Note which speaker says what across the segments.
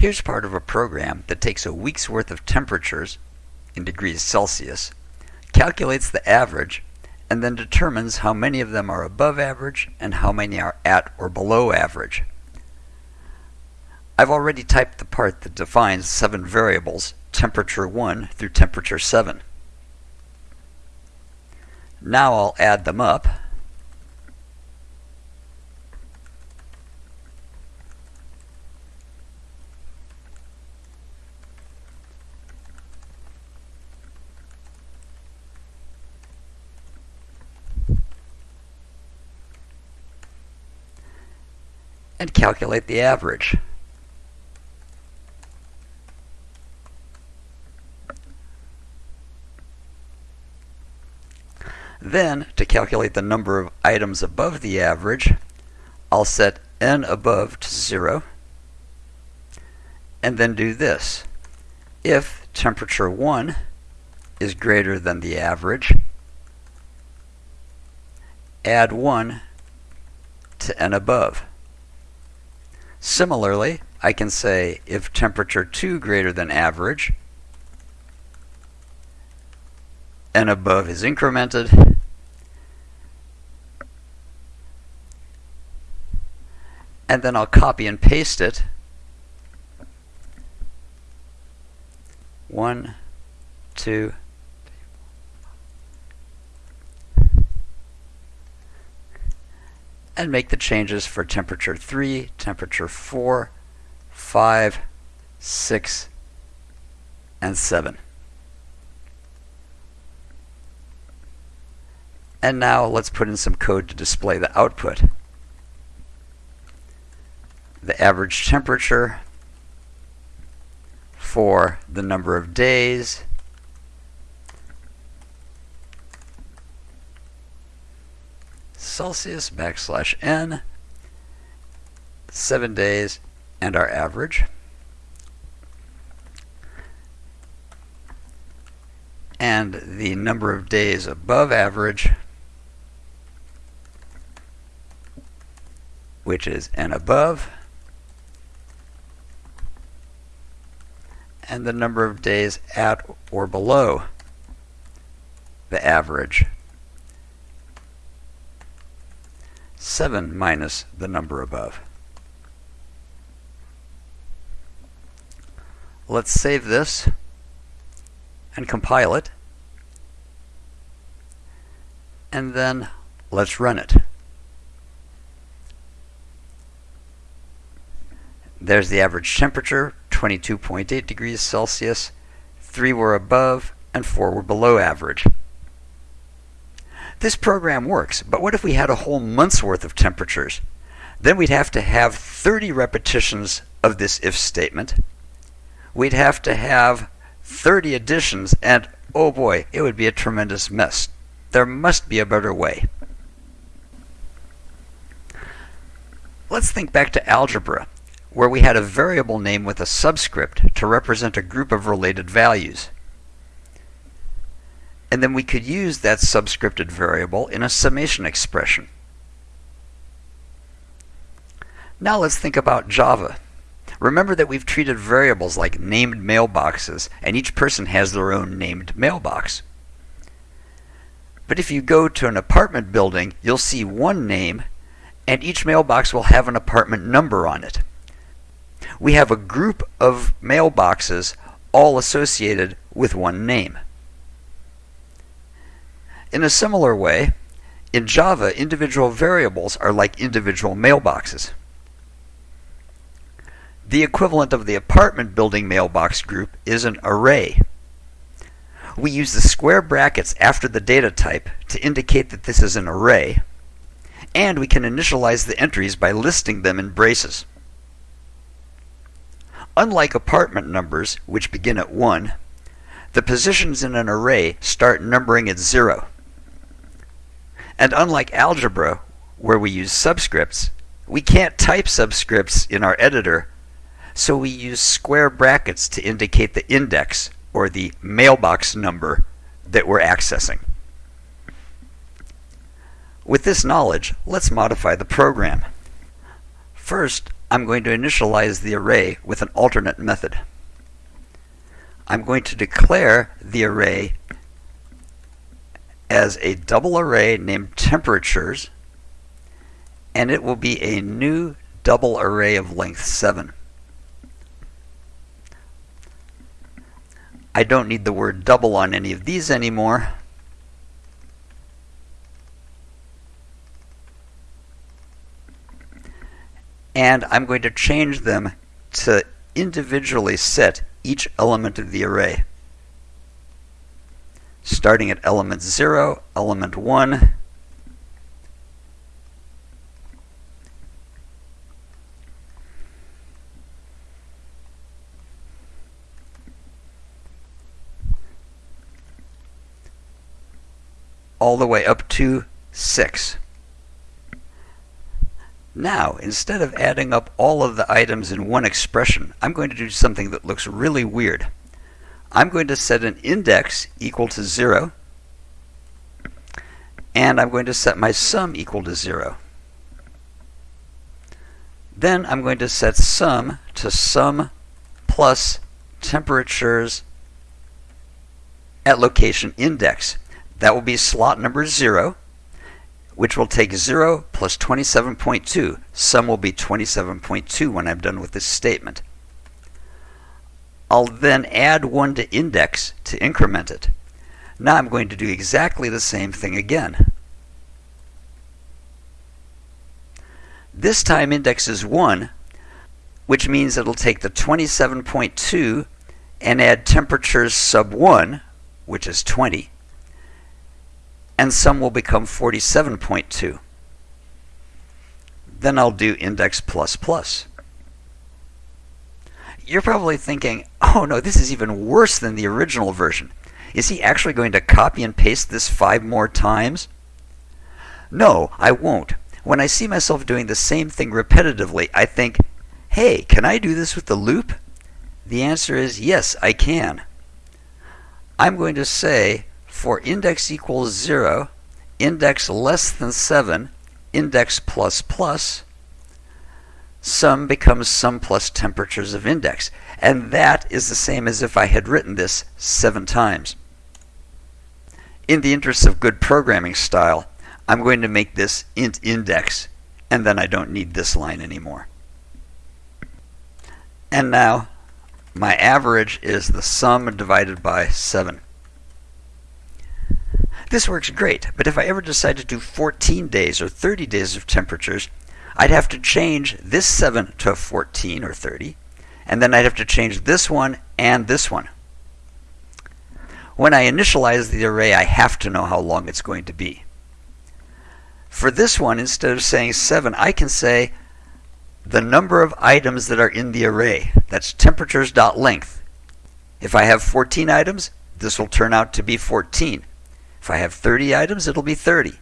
Speaker 1: Here's part of a program that takes a week's worth of temperatures in degrees Celsius, calculates the average, and then determines how many of them are above average and how many are at or below average. I've already typed the part that defines seven variables, temperature 1 through temperature 7. Now I'll add them up. And calculate the average. Then, to calculate the number of items above the average, I'll set n above to 0, and then do this. If temperature 1 is greater than the average, add 1 to n above. Similarly, I can say if temperature 2 greater than average, n above is incremented, and then I'll copy and paste it. One, two, and make the changes for temperature 3, temperature 4, 5, 6, and 7. And now let's put in some code to display the output. The average temperature for the number of days Celsius backslash n, seven days, and our average. And the number of days above average, which is n above, and the number of days at or below the average. 7 minus the number above. Let's save this and compile it. And then let's run it. There's the average temperature, 22.8 degrees Celsius. 3 were above and 4 were below average. This program works, but what if we had a whole month's worth of temperatures? Then we'd have to have 30 repetitions of this if statement. We'd have to have 30 additions, and oh boy, it would be a tremendous mess. There must be a better way. Let's think back to algebra, where we had a variable name with a subscript to represent a group of related values and then we could use that subscripted variable in a summation expression. Now let's think about Java. Remember that we've treated variables like named mailboxes, and each person has their own named mailbox. But if you go to an apartment building, you'll see one name, and each mailbox will have an apartment number on it. We have a group of mailboxes all associated with one name. In a similar way, in Java, individual variables are like individual mailboxes. The equivalent of the apartment building mailbox group is an array. We use the square brackets after the data type to indicate that this is an array, and we can initialize the entries by listing them in braces. Unlike apartment numbers, which begin at 1, the positions in an array start numbering at 0. And unlike algebra, where we use subscripts, we can't type subscripts in our editor, so we use square brackets to indicate the index, or the mailbox number, that we're accessing. With this knowledge, let's modify the program. First, I'm going to initialize the array with an alternate method. I'm going to declare the array as a double array named temperatures, and it will be a new double array of length 7. I don't need the word double on any of these anymore. And I'm going to change them to individually set each element of the array. Starting at element 0, element 1, all the way up to 6. Now, instead of adding up all of the items in one expression, I'm going to do something that looks really weird. I'm going to set an index equal to 0, and I'm going to set my sum equal to 0. Then I'm going to set sum to sum plus temperatures at location index. That will be slot number 0, which will take 0 plus 27.2. Sum will be 27.2 when I'm done with this statement. I'll then add 1 to index to increment it. Now I'm going to do exactly the same thing again. This time index is 1, which means it'll take the 27.2 and add temperatures sub 1, which is 20, and sum will become 47.2. Then I'll do index plus plus. You're probably thinking, oh no, this is even worse than the original version. Is he actually going to copy and paste this five more times? No, I won't. When I see myself doing the same thing repetitively, I think, hey, can I do this with the loop? The answer is yes, I can. I'm going to say for index equals 0, index less than 7, index plus plus, sum becomes sum plus temperatures of index. And that is the same as if I had written this seven times. In the interest of good programming style, I'm going to make this int index, and then I don't need this line anymore. And now, my average is the sum divided by 7. This works great, but if I ever decide to do 14 days or 30 days of temperatures, I'd have to change this 7 to 14 or 30, and then I'd have to change this one and this one. When I initialize the array, I have to know how long it's going to be. For this one, instead of saying 7, I can say the number of items that are in the array. That's temperatures.length. If I have 14 items, this will turn out to be 14. If I have 30 items, it'll be 30.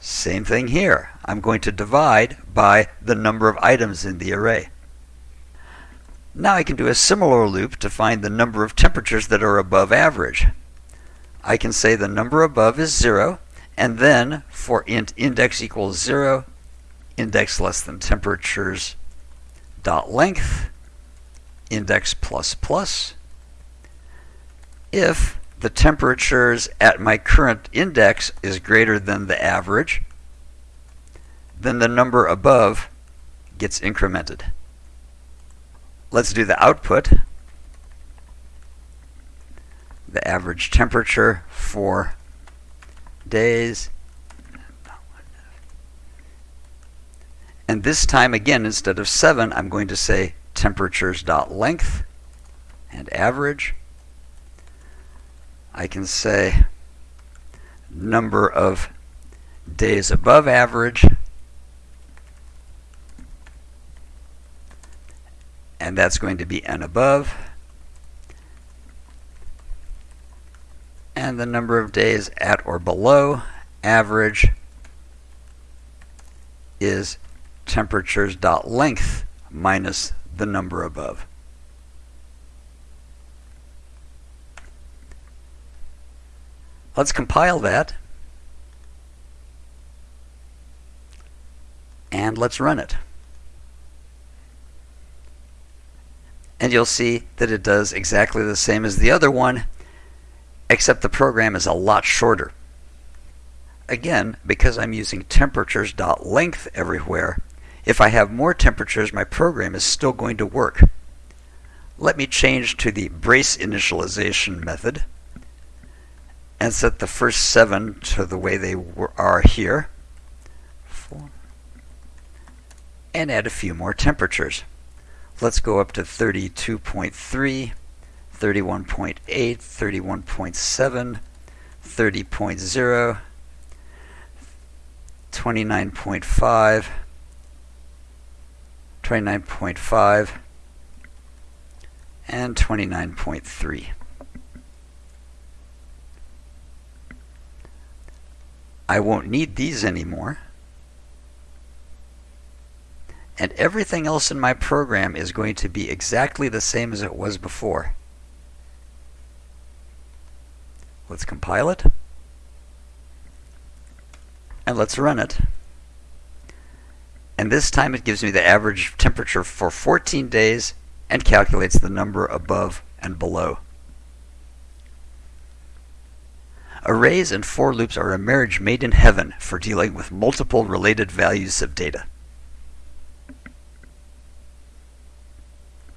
Speaker 1: Same thing here. I'm going to divide by the number of items in the array. Now I can do a similar loop to find the number of temperatures that are above average. I can say the number above is 0, and then for int index equals 0, index less than temperatures dot length, index plus plus, if the temperatures at my current index is greater than the average, then the number above gets incremented. Let's do the output. The average temperature for days. And this time again, instead of 7, I'm going to say temperatures.length and average. I can say number of days above average and that's going to be n above and the number of days at or below average is temperatures dot length minus the number above. Let's compile that. And let's run it. And you'll see that it does exactly the same as the other one, except the program is a lot shorter. Again, because I'm using temperatures.length everywhere, if I have more temperatures, my program is still going to work. Let me change to the brace initialization method and set the first seven to the way they are here. Four. And add a few more temperatures. Let's go up to 32.3, 31.8, 31.7, 30.0, 29.5, 29.5, and 29.3. I won't need these anymore. And everything else in my program is going to be exactly the same as it was before. Let's compile it. And let's run it. And this time it gives me the average temperature for 14 days and calculates the number above and below. Arrays and for loops are a marriage made in heaven for dealing with multiple related values of data.